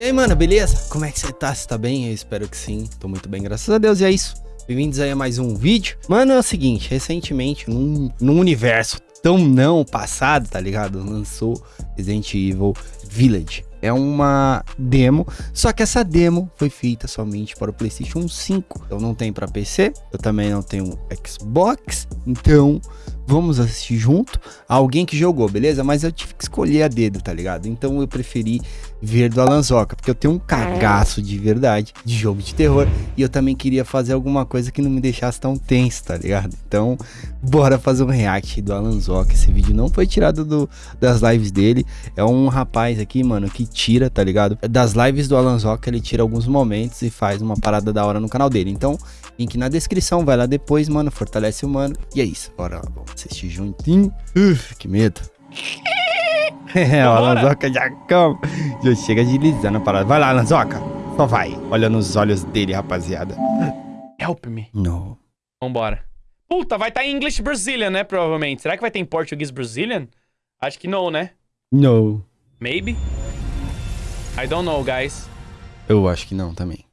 E aí, mano, beleza? Como é que você tá? Você tá bem? Eu espero que sim. Tô muito bem, graças a Deus. E é isso. Bem-vindos aí a mais um vídeo. Mano, é o seguinte, recentemente, num, num universo tão não passado, tá ligado? Lançou Resident Evil Village. É uma demo, só que essa demo foi feita somente para o PlayStation 5. Eu não tenho para PC, eu também não tenho Xbox, então vamos assistir junto. Alguém que jogou, beleza? Mas eu tive que escolher a dedo, tá ligado? Então eu preferi ver do Alanzoca, porque eu tenho um cagaço de verdade de jogo de terror e eu também queria fazer alguma coisa que não me deixasse tão tenso, tá ligado? Então, bora fazer um react do Alanzoca. Esse vídeo não foi tirado do, das lives dele, é um rapaz aqui, mano, que tira, tá ligado? Das lives do Alanzoca, ele tira alguns momentos e faz uma parada da hora no canal dele. Então, link na descrição, vai lá depois, mano, fortalece o mano. E é isso, bora lá, vamos assistir juntinho. Uf, que medo. É, o Lanzoca já calma. Já chega agilizando a parada. Vai lá, Lanzoca. Só vai. Olha nos olhos dele, rapaziada. Help me. Não. Vambora. Puta, vai estar tá em English Brazilian, né? Provavelmente. Será que vai ter em português Brazilian? Acho que não, né? No. Maybe. I don't know, guys. Eu acho que não também.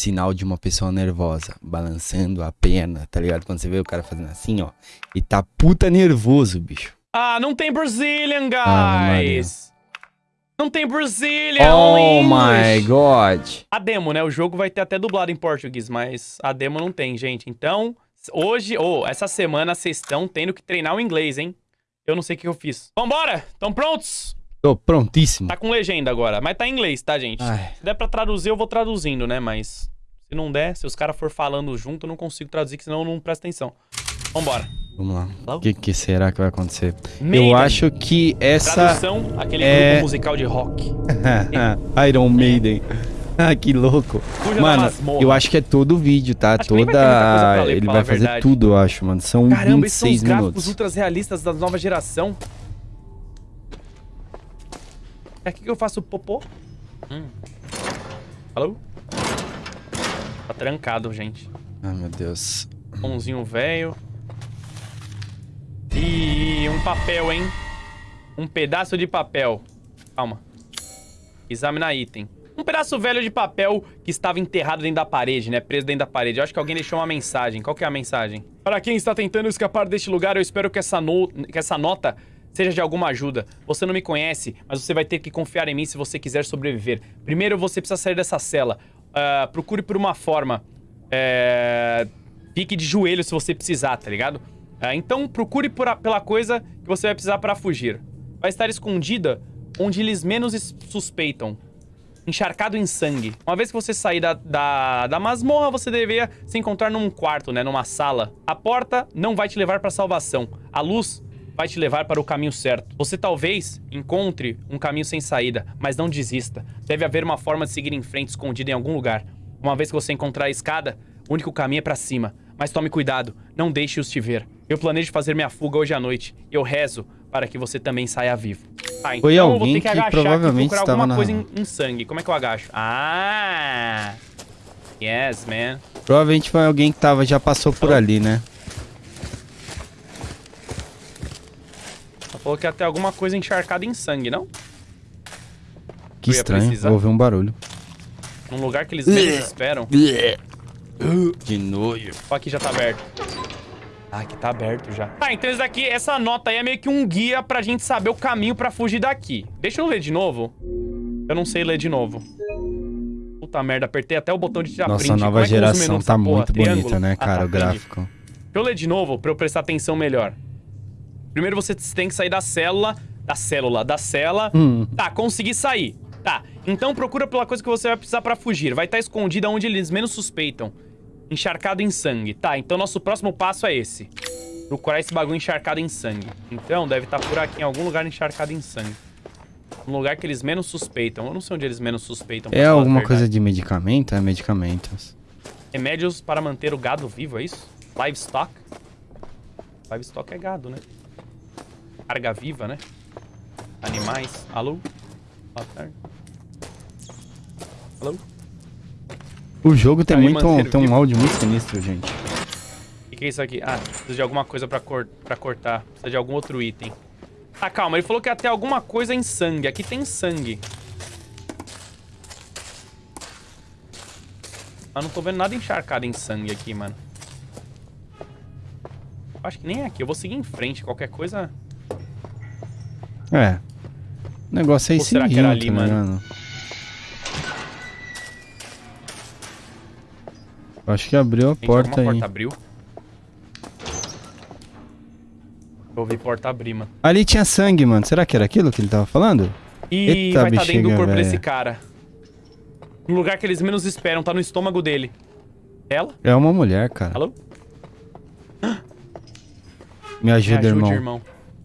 Sinal de uma pessoa nervosa, balançando a perna, tá ligado? Quando você vê o cara fazendo assim, ó. E tá puta nervoso, bicho. Ah, não tem Brazilian, guys. Ah, não tem Brazilian. Oh my god. A demo, né? O jogo vai ter até dublado em português, mas a demo não tem, gente. Então, hoje, ou oh, essa semana, vocês estão tendo que treinar o inglês, hein? Eu não sei o que eu fiz. Vambora! Estão prontos? Tô prontíssimo. Tá com legenda agora, mas tá em inglês, tá, gente? Ai. Se der pra traduzir, eu vou traduzindo, né? Mas se não der, se os caras for falando junto, eu não consigo traduzir, que senão eu não presto atenção. Vambora. Vamos lá. O que, que, será que vai acontecer? Maiden. Eu acho que essa... Tradução, aquele é... grupo musical de rock. Iron Maiden. Ah, que louco. Fuja mano, eu acho que é todo o vídeo, tá? Acho Toda... Ler, ele vai fazer tudo, eu acho, mano. São Caramba, 26 esses são os minutos. gráficos ultras realistas da nova geração. É aqui que eu faço popô? Hum. Alô? Tá trancado, gente. Ai, meu Deus. Pãozinho velho. E um papel, hein? Um pedaço de papel. Calma. Examinar item. Um pedaço velho de papel que estava enterrado dentro da parede, né? Preso dentro da parede. Eu acho que alguém deixou uma mensagem. Qual que é a mensagem? Para quem está tentando escapar deste lugar, eu espero que essa, no... que essa nota seja de alguma ajuda. Você não me conhece, mas você vai ter que confiar em mim se você quiser sobreviver. Primeiro, você precisa sair dessa cela. Uh, procure por uma forma. É... Fique de joelho se você precisar, tá ligado? É, então procure a, pela coisa que você vai precisar para fugir. Vai estar escondida onde eles menos suspeitam. Encharcado em sangue. Uma vez que você sair da, da, da masmorra, você deveria se encontrar num quarto, né? Numa sala. A porta não vai te levar para salvação. A luz vai te levar para o caminho certo. Você talvez encontre um caminho sem saída, mas não desista. Deve haver uma forma de seguir em frente escondida em algum lugar. Uma vez que você encontrar a escada, o único caminho é para cima. Mas tome cuidado, não deixe-os te ver. Eu planejo fazer minha fuga hoje à noite. Eu rezo para que você também saia vivo. Tá, então Foi alguém eu vou ter que, agachar que provavelmente procurar alguma na... coisa em, em, sangue. Como é que eu agacho? Ah! Yes, man. Provavelmente foi alguém que tava, já passou por ali, né? Falou que ia ter alguma coisa encharcada em sangue, não? Que estranho, vou ouvir um barulho. Num lugar que eles menos esperam. De nojo. Ó, aqui já tá aberto. Ah, aqui tá aberto já. Tá, então isso daqui, essa nota aí é meio que um guia pra gente saber o caminho pra fugir daqui. Deixa eu ler de novo. Eu não sei ler de novo. Puta merda, apertei até o botão de tirar Nossa, print. Nossa, nova é geração tá muito bonita, né, cara, ah, tá, o gráfico. Deixa eu ler de novo pra eu prestar atenção melhor. Primeiro você tem que sair da célula... Da célula, da cela. Hum. Tá, consegui sair. Tá, então procura pela coisa que você vai precisar pra fugir. Vai estar tá escondida onde eles menos suspeitam. Encharcado em sangue. Tá, então nosso próximo passo é esse. Procurar esse bagulho encharcado em sangue. Então, deve estar tá por aqui em algum lugar encharcado em sangue. Um lugar que eles menos suspeitam. Eu não sei onde eles menos suspeitam. É alguma coisa de medicamento? É medicamentos. Remédios para manter o gado vivo, é isso? Livestock? Livestock é gado, né? Carga viva, né? Animais. Alô? Boa tarde. Alô? O jogo tem, muito, um, tem um áudio muito sinistro, gente. O que, que, é isso aqui? Ah, precisa de alguma coisa pra, cor pra cortar. Precisa de algum outro item. Ah, calma. Ele falou que ia ter alguma coisa em sangue. Aqui tem sangue. Mas não tô vendo nada encharcado em sangue aqui, mano. Acho que nem aqui. Eu vou seguir em frente. Qualquer coisa... É. O negócio é esse será que era ali, mano? mano? Eu Acho que abriu a Gente, porta aí. porta abriu. Eu ouvi porta abrir, mano. Ali tinha sangue, mano. Será que era aquilo que ele tava falando? E Eita, vai estar dentro do corpo véia. desse cara. No lugar que eles menos esperam, tá no estômago dele. Ela? É uma mulher, cara. Alô? Me Me ajuda, ajude, irmão.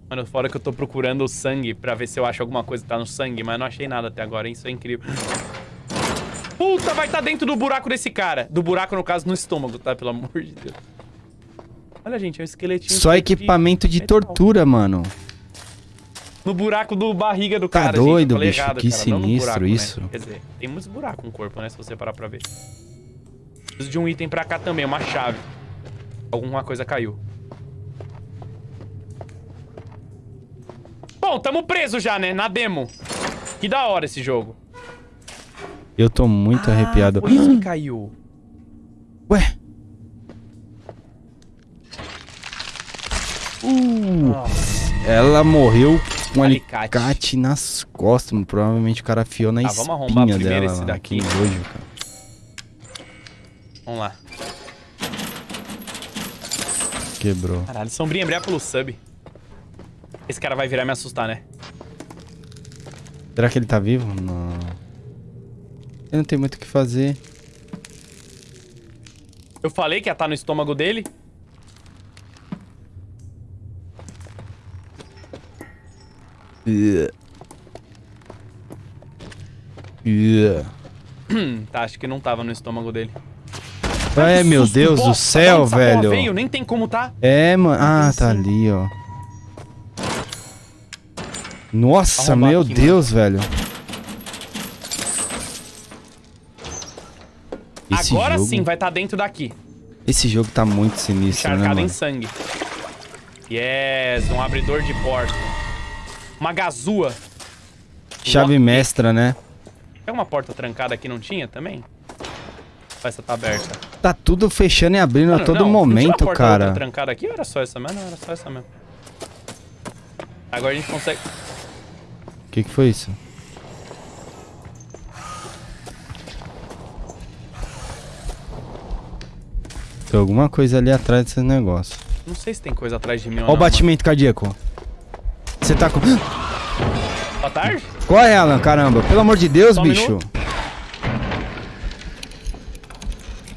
Mano, fora que eu tô procurando o sangue pra ver se eu acho alguma coisa que tá no sangue, mas não achei nada até agora, hein? Isso é incrível. Puta, vai estar dentro do buraco desse cara. Do buraco, no caso, no estômago, tá? Pelo amor de Deus. Olha, gente, é um esqueletinho. Só de equipamento de metal. tortura, mano. No buraco do barriga do Tá cara, doido, gente. Eu falei bicho, errado, que cara, sinistro buraco, né? isso. Quer dizer, tem muitos buracos no corpo, né? Se você parar pra ver. Preciso de um item pra cá também, uma chave. Alguma coisa caiu. Bom, tamo preso já, né? Na demo. Que da hora esse jogo. Eu tô muito arrepiado. Ah, Foi isso que caiu. Ué? Uh, ela morreu com um Alicate. alicate nas costas. mano. Provavelmente o cara afiou na Tá, vamos arrombar espinha primeiro dela. esse lá. daqui. Que nojo, cara. Vamos lá. Quebrou. Caralho, sombrinha, obrigado pelo sub. Esse cara vai virar e me assustar, né? Será que ele tá vivo? Não. Ele não tem muito o que fazer. Eu falei que ia estar no estômago dele. Yeah. Yeah. Hum, tá, acho que não tava no estômago dele. Ai, Que meu Deus do bosta, céu, velho. Veio? Nem tem como tá. É, mano. Ah, tá ali, ó. Nossa, Arrombar meu aqui, Deus, velho. Esse Agora jogo, sim vai estar dentro daqui. Esse jogo tá muito sinistro, né, Encharcado em mano? sangue. Yes, um abridor de porta. Uma gazua. Chave Lock. mestra, né? Tem uma porta trancada aqui, não tinha também? Essa tá aberta? Tá tudo fechando e abrindo Mano, a todo não, não momento, porta cara. trancada aqui ou era só essa mesmo? Não, era só essa mesmo. Agora a gente consegue... O que que foi isso? Tem alguma coisa ali atrás desse negócio. Não sei se tem coisa atrás de mim não. o batimento cardíaco. Você tá com... mano. Boa tarde? Corre, Alan, caramba. Pelo amor de Deus, Só um bicho. minuto.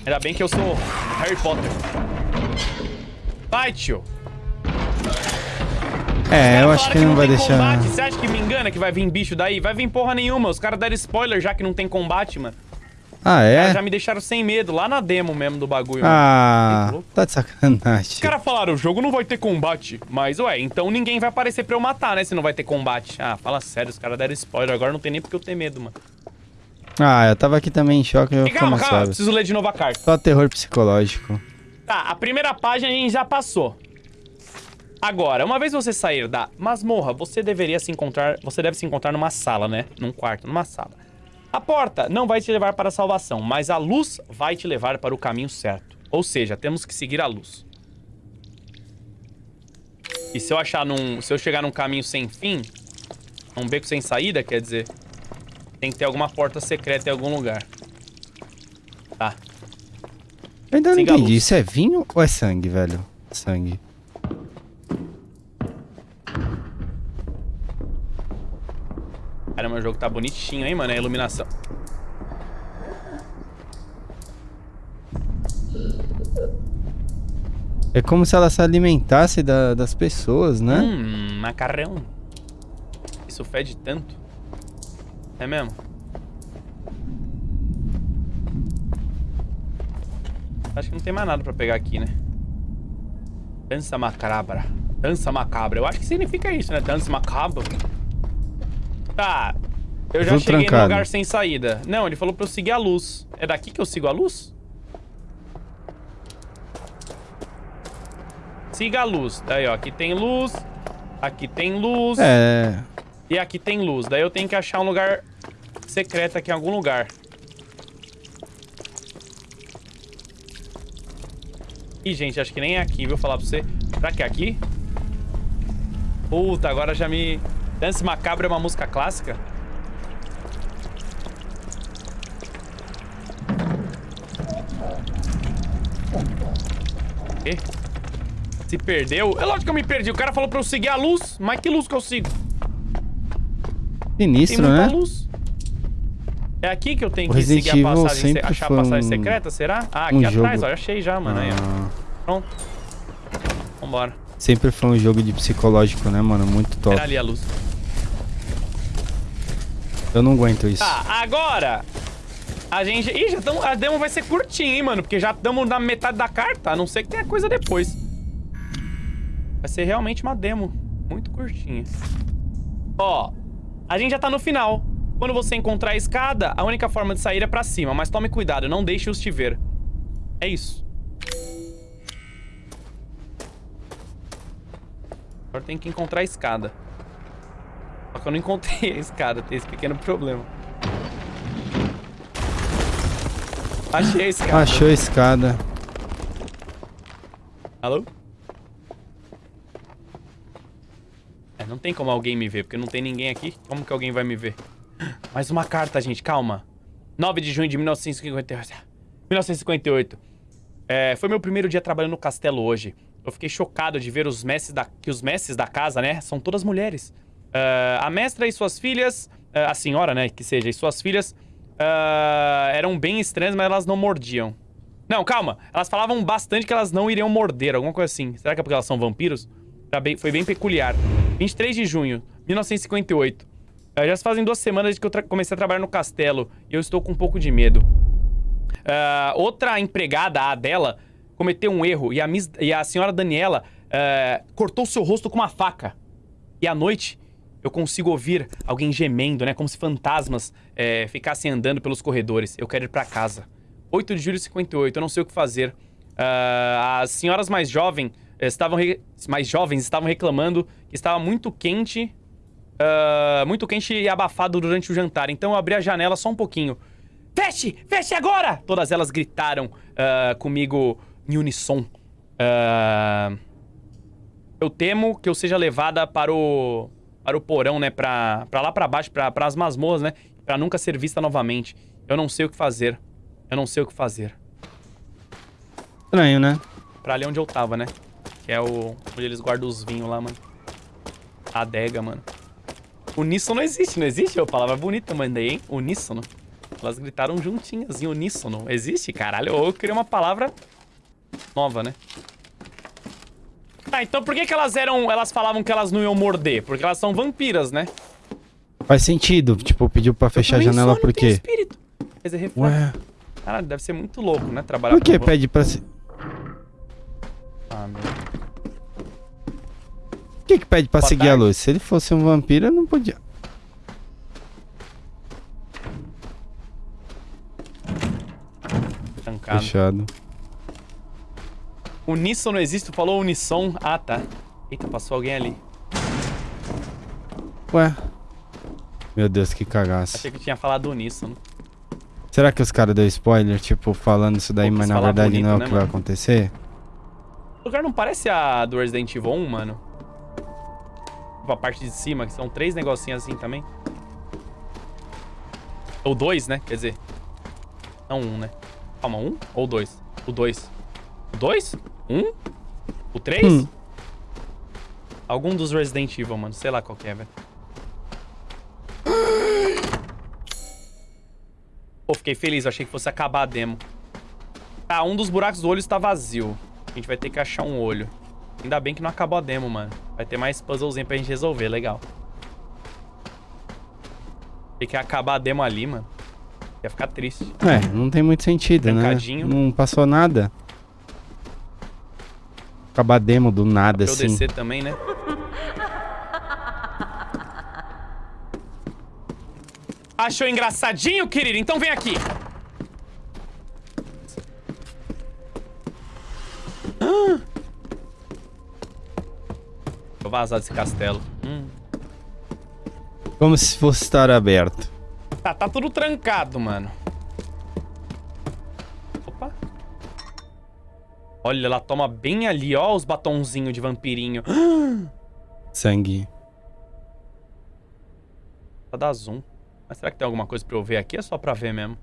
Ainda bem que eu sou Harry Potter. Vai, tio. É, eu acho falaram que não vai deixar... Combate. Você acha que me engana que vai vir bicho daí? Vai vir porra nenhuma. Os caras deram spoiler já que não tem combate, mano. Ah, é? já me deixaram sem medo, lá na demo mesmo do bagulho. mano. Ah, louco. tá de sacanagem. Os caras falaram, o jogo não vai ter combate. Mas, ué, então ninguém vai aparecer pra eu matar, né? Se não vai ter combate. Ah, fala sério, os caras deram spoiler. Agora não tem nem porque eu ter medo, mano. Ah, eu tava aqui também em choque, eu calma, calma, preciso ler de novo a carta. Só terror psicológico. Tá, a primeira página a gente já passou. Agora, uma vez você sair da masmorra, você deveria se encontrar. Você deve se encontrar numa sala, né? Num quarto, numa sala. A porta não vai te levar para a salvação, mas a luz vai te levar para o caminho certo. Ou seja, temos que seguir a luz. E se eu achar num. Se eu chegar num caminho sem fim, um beco sem saída, quer dizer. Tem que ter alguma porta secreta em algum lugar. Tá. Eu ainda não Siga entendi. Isso é vinho ou é sangue, velho? Sangue. Caramba, o jogo tá bonitinho, hein, mano? A iluminação. É como se ela se alimentasse da- das pessoas, né? Hum, macarrão. Isso fede tanto. É mesmo? Acho que não tem mais nada pra pegar aqui, né? Dança macabra. Dança macabra. Eu acho que significa isso, né? Dança macabra. Tá. Eu já Tudo cheguei trancado. num lugar sem saída. Não, ele falou pra eu seguir a luz. É daqui que eu sigo a luz? Siga a luz. Daí, ó. Aqui tem luz. Aqui tem luz. É. E aqui tem luz. Daí eu tenho que achar um lugar secreto aqui em algum lugar. Ih, gente, acho que nem é aqui, viu? Falar pra você. Será que é aqui? Puta, agora já me... Dance Macabro é uma música clássica? quê? Se perdeu? É lógico que eu me perdi. O cara falou pra eu seguir a luz. Mas que luz que eu sigo? Sinistro, Tem muita né? luz. É aqui que eu tenho o que Resident seguir a passagem, se... achar a passagem um... secreta, será? Ah, aqui um atrás, jogo. ó. Achei já, mano. Ah. Aí. Pronto. Vambora. Sempre foi um jogo de psicológico, né, mano? Muito top. Era ali a luz. Eu não aguento isso. Tá, agora a gente... Ih, já tamo... a demo vai ser curtinha, hein, mano? Porque já estamos na metade da carta, a não ser que tenha coisa depois. Vai ser realmente uma demo muito curtinha. Ó, a gente já tá no final. Quando você encontrar a escada, a única forma de sair é pra cima. Mas tome cuidado, não deixe-os te ver. É isso. Agora tem que encontrar a escada. Só que eu não encontrei a escada, tem esse pequeno problema. Achei a escada. Achou a escada. Alô? É, não tem como alguém me ver, porque não tem ninguém aqui. Como que alguém vai me ver? Mais uma carta, gente, calma. 9 de junho de 1958. 1958. É, foi meu primeiro dia trabalhando no castelo hoje. Eu fiquei chocado de ver os mestres da, que os mestres da casa, né, são todas mulheres. Uh, a mestra e suas filhas, uh, a senhora, né, que seja, e suas filhas uh, eram bem estranhas, mas elas não mordiam. Não, calma. Elas falavam bastante que elas não iriam morder, alguma coisa assim. Será que é porque elas são vampiros? Bem, foi bem peculiar. 23 de junho, 1958. Uh, ah, já se fazem duas semanas que eu comecei a trabalhar no castelo e eu estou com um pouco de medo. Outra empregada, a dela, cometeu um erro e a, e a senhora Daniela cortou seu rosto com uma faca. E à noite, eu consigo ouvir alguém gemendo, né? Como se fantasmas é, ficassem andando pelos corredores. Eu quero ir para casa. 8 de julho de 58, eu não sei o que fazer. Uh, as senhoras mais jovens estavam mais jovens estavam reclamando que estava muito quente, uh, muito quente e abafado durante o jantar. Então eu abri a janela só um pouquinho. Feche! Feche agora! Todas elas gritaram uh, comigo em unissom. eu temo que eu seja levada para o para o porão, né? Pra, pra lá pra baixo, pra, as masmorras, né? Pra nunca ser vista novamente. Eu não sei o que fazer. Eu não sei o que fazer. Estranho, né? Pra ali onde eu tava, né? Que é o... Onde eles guardam os vinhos lá, mano. A adega, mano. Uníssono existe, não existe? É uma palavra bonita, mandei, hein? Uníssono. Elas gritaram juntinhas em uníssono. Existe? Caralho, eu criei uma palavra nova, né? Tá, então por que, que elas eram. Elas falavam que elas não iam morder? Porque elas são vampiras, né? Faz sentido. Tipo, pediu pra fechar a janela por quê? espírito. Quer dizer, Ué. Caralho, deve ser muito louco, né? Trabalhar Por que pede pra se. Ah, meu. Por que, que pede pra Boa seguir tarde. a luz? Se ele fosse um vampiro, não podia. Trancado. Fechado. Uníssono existe? Tu falou unissom? Ah, tá. Eita, passou alguém ali. Ué. Meu Deus, que cagaço. Achei que tinha falado uníssono. Será que os caras deu spoiler, tipo, falando isso daí, mas na verdade bonito, não é o né, que mano? vai acontecer? O lugar não parece a do Resident Evil 1, mano? Tipo, a parte de cima, que são três negocinhos assim também. Ou dois, né? Quer dizer. Não um, né? Calma, um ou dois? O dois. O dois? Um? O três? Hum. Algum dos Resident Evil, mano. Sei lá qual que é, velho. Pô, fiquei feliz. Eu achei que fosse acabar a demo. Tá, um dos buracos do olho está vazio. A gente vai ter que achar um olho. Ainda bem que não acabou a demo, mano. Vai ter mais puzzlezinho pra gente resolver. Legal. Tem que acabar a demo ali, mano. Ia ficar triste. É, não tem muito sentido, né? Não passou nada acabar demo do nada, assim. Eu descer também, né? Achou engraçadinho, querido? Então vem aqui. Vou vazar desse castelo. Hum. Como se fosse estar aberto. Tá, tá tudo trancado, mano. Olha, ela toma bem ali, ó, os batonzinhos de vampirinho. Sangue. Pra dar zoom. Mas será que tem alguma coisa pra eu ver aqui? É só pra ver mesmo.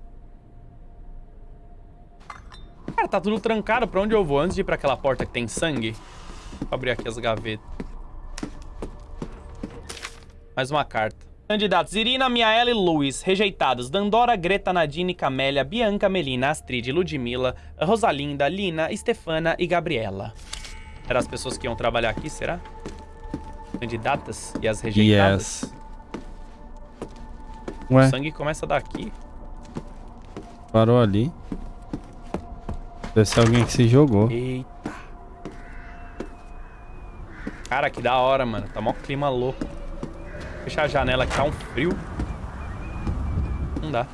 Cara, tá tudo trancado. Pra onde eu vou? Antes de ir pra aquela porta que tem sangue. Vou abrir aqui as gavetas. Mais uma carta. Candidatos Irina, Miaela e Luiz, rejeitados. Dandora, Greta, Nadine, Camélia, Bianca, Melina, Astrid, Ludmilla, Rosalinda, Lina, Stefana e Gabriela. Eram as pessoas que iam trabalhar aqui, será? Candidatas e as rejeitadas? Yes. Ué, O sangue começa daqui. parou ali. Deve ser alguém que se jogou. Eita. Cara, que da hora, mano. Tá mó clima louco. Fechar a janela que tá um frio. Não dá.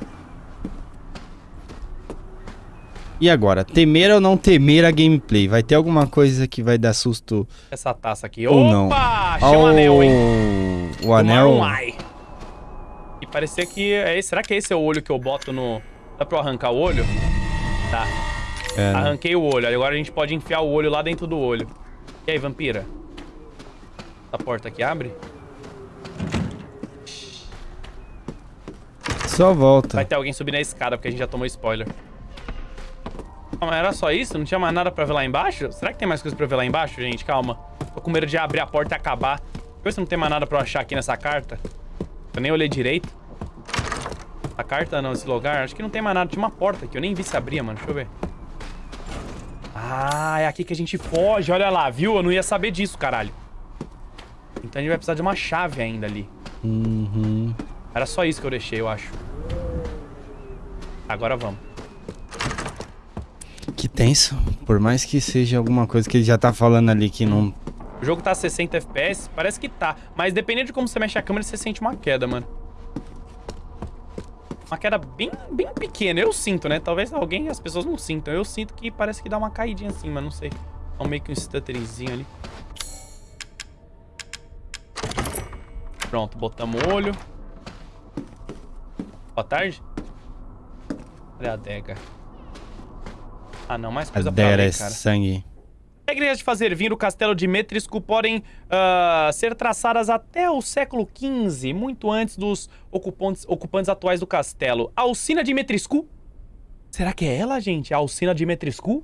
E agora, temer ou não temer a gameplay? Vai ter alguma coisa que vai dar susto Essa taça aqui. ou Opa! não? Achei um anel, hein? O anel? Um. E parecia que... É, será que esse é o olho que eu boto no... Dá pra eu arrancar o olho? Tá. É, né? Arranquei o olho. Agora a gente pode enfiar o olho lá dentro do olho. E aí, vampira? Essa porta aqui abre? Só volta. Vai ter alguém subir na escada, porque a gente já tomou spoiler. Calma, era só isso? Não tinha mais nada pra ver lá embaixo? Será que tem mais coisa pra ver lá embaixo, gente? Calma. Tô com medo de abrir a porta e acabar. Deixa eu ver se não tem mais nada pra eu achar aqui nessa carta. Eu nem olhei direito. A carta não, esse lugar. Acho que não tem mais nada. Tinha uma porta aqui. Eu nem vi se abria, mano. Deixa eu ver. Ah, é aqui que a gente foge. Olha lá, viu? Eu não ia saber disso, caralho. Então a gente vai precisar de uma chave ainda ali. Uhum. Era só isso que eu deixei, eu acho. Agora vamos. Que tenso. Por mais que seja alguma coisa que ele já tá falando ali que não. O jogo tá a 60 FPS, parece que tá. Mas dependendo de como você mexe a câmera, você sente uma queda, mano. Uma queda bem, bem pequena. Eu sinto, né? Talvez alguém, as pessoas não sintam. Eu sinto que parece que dá uma caidinha assim, mas não sei. É um meio que um stutterzinho ali. Pronto, botamos o olho. Boa tarde. Cadê a adega? Ah, não. Mais coisa pra dera é ler, cara. sangue. Regras de fazer vir o castelo de Metrisco podem ah, ser traçadas até o século XV, muito antes dos ocupantes, ocupantes atuais do castelo. A Alcina de Metriscu? Será que é ela, gente? A Alcina de Metriscu?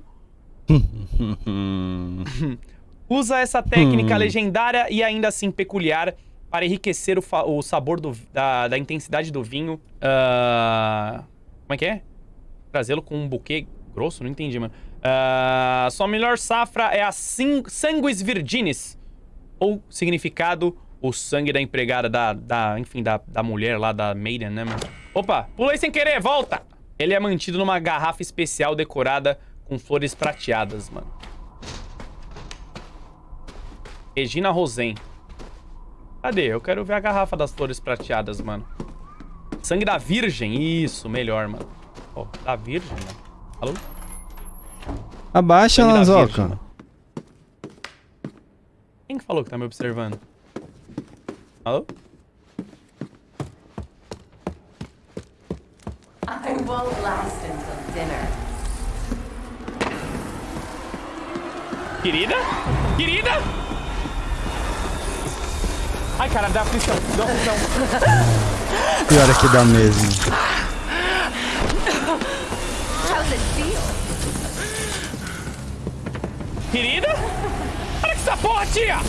Usa essa técnica Hum. legendária e ainda assim peculiar para enriquecer o, o sabor do- da, da intensidade do vinho. Ah, como é que é? Trazê-lo com um buquê grosso? Não entendi, mano. Ah, sua melhor safra é a Sanguis Virginis. Ou significado, o sangue da empregada, da, da enfim, da, da mulher lá, da maiden, né, mano? Opa, pulei sem querer, volta! Ele é mantido numa garrafa especial decorada com flores prateadas, mano. Regina Rosen. Cadê? Eu quero ver a garrafa das flores prateadas, mano. Sangue da Virgem. Isso, melhor, mano. Ó, da Virgem, mano. Alô? Abaixa, Virgem, Lanzoca. mano. Quem que falou que tá me observando? Alô? I won't last until dinner. Querida? Querida? Ai, cara, dá aflição. Dá aflição. Pior é que dá mesmo. Querida? Para com essa porra, tia!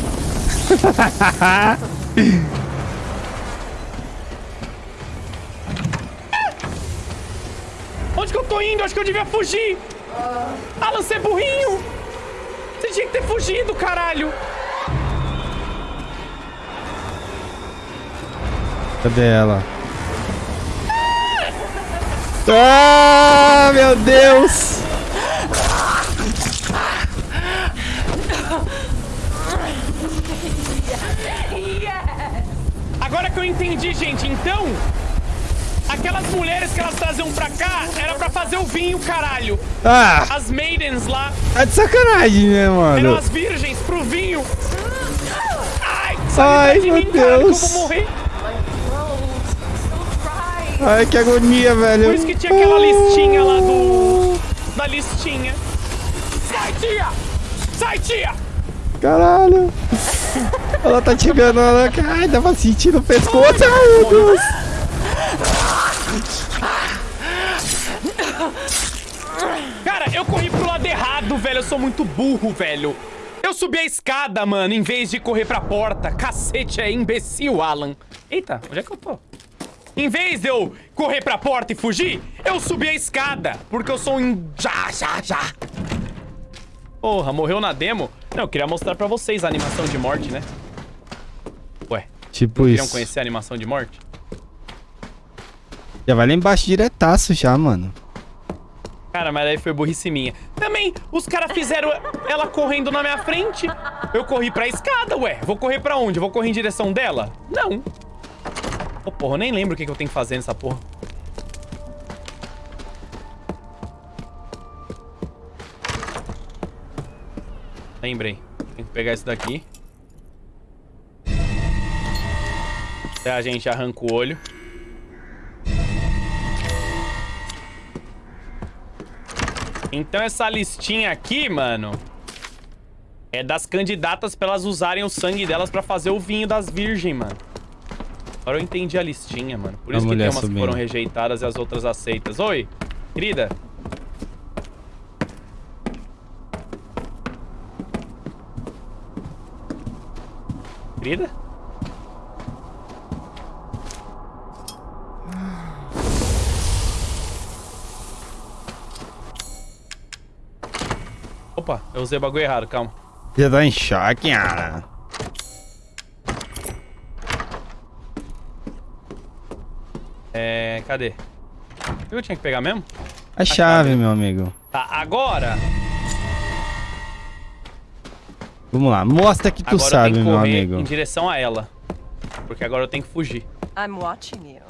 Onde que eu tô indo? Acho que eu devia fugir! Alan, você é burrinho! Você tinha que ter fugido, caralho! Cadê ela? Ah, meu Deus! Agora que eu entendi, gente, então... Aquelas mulheres que elas traziam pra cá era pra fazer o vinho, caralho! Ah, As maidens lá tá de sacanagem, né, eram mano? as virgens pro vinho! Ai, Ai, de meu mim, caralho, que eu Deus. vou morrer! Ai, que agonia, velho. Por isso que tinha aquela listinha lá do... Da listinha. Sai, tia! Sai, tia! Caralho. Ela tá te enganando. Ai, dá pra sentir no pescoço. Ai, meu Deus. Cara, eu corri pro lado errado, velho. Eu sou muito burro, velho. Eu subi a escada, mano, em vez de correr pra porta. Cacete, é imbecil, Alan. Eita, onde é que eu tô? Em vez de eu correr pra porta e fugir, eu subi a escada. Porque eu sou um... Já, já, já. Porra, morreu na demo? Não, eu queria mostrar pra vocês a animação de morte, né? Ué, Tipo queriam isso. conhecer a animação de morte? Já vai lá embaixo diretaço já, mano. Cara, mas aí foi burrice minha. Também, os caras fizeram ela correndo na minha frente. Eu corri pra escada, ué. Vou correr pra onde? Vou correr em direção dela? Não. Ô, porra, eu nem lembro o que, que eu tenho que fazer nessa porra. Lembrei. Tem que pegar isso daqui. Até a gente arranca o olho. Então essa listinha aqui, mano, é das candidatas pra elas usarem o sangue delas pra fazer o vinho das virgens, mano. Agora eu entendi a listinha, mano. Por A isso que tem umas que subindo. foram rejeitadas e as outras aceitas. Oi, querida. Querida? Opa, eu usei o bagulho errado, calma. Já tá em choque, cara. É, cadê? O que eu tinha que pegar mesmo? A chave, meu amigo. Tá, agora... Vamos lá, mostra que tu agora eu sabe, meu amigo. em direção a ela. Porque agora eu tenho que fugir. I'm watching you.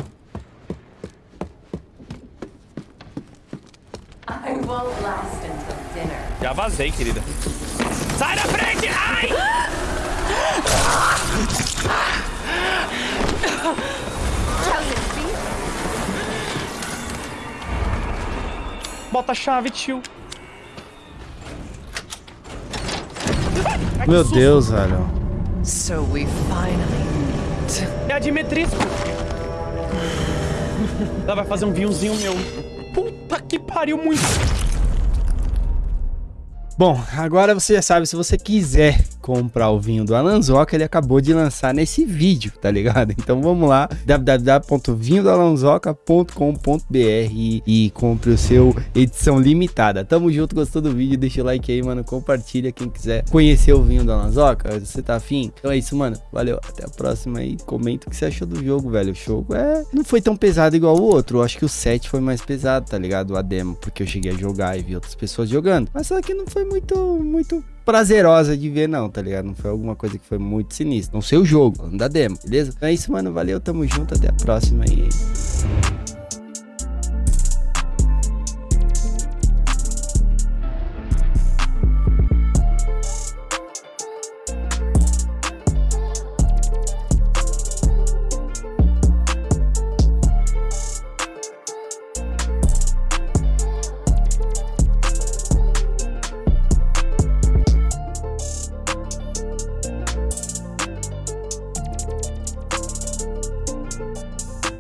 I won't last until dinner. Já vazei, querida. Sai da frente! Ai! Bota a chave, tio. Ai, Meu susto. Deus, velho. So we finally. É a Dimetrisco. Ela vai fazer um vinhozinho meu. Puta que pariu muito. Bom, agora você já sabe, se você quiser comprar o vinho do Alanzoca, ele acabou de lançar nesse vídeo, tá ligado? Então vamos lá, www.vinhodoalanzoca.com.br e, e compre o seu edição limitada. Tamo junto, gostou do vídeo? Deixa o like aí, mano, compartilha quem quiser conhecer o vinho do Alanzoca, você tá afim? Então é isso, mano, valeu, até a próxima aí, comenta o que você achou do jogo, velho, o jogo é... não foi tão pesado igual o outro, eu acho que o 7 foi mais pesado, tá ligado? A demo, porque eu cheguei a jogar e vi outras pessoas jogando, mas só que não foi muito, muito prazerosa de ver, não, tá ligado? Não foi alguma coisa que foi muito sinistra. Não sei o jogo, falando da demo, beleza? Então é isso, mano. Valeu, tamo junto. Até a próxima aí.